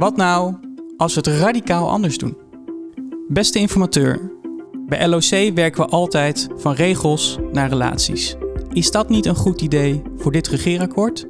Wat nou als we het radicaal anders doen? Beste informateur, bij LOC werken we altijd van regels naar relaties. Is dat niet een goed idee voor dit regeerakkoord?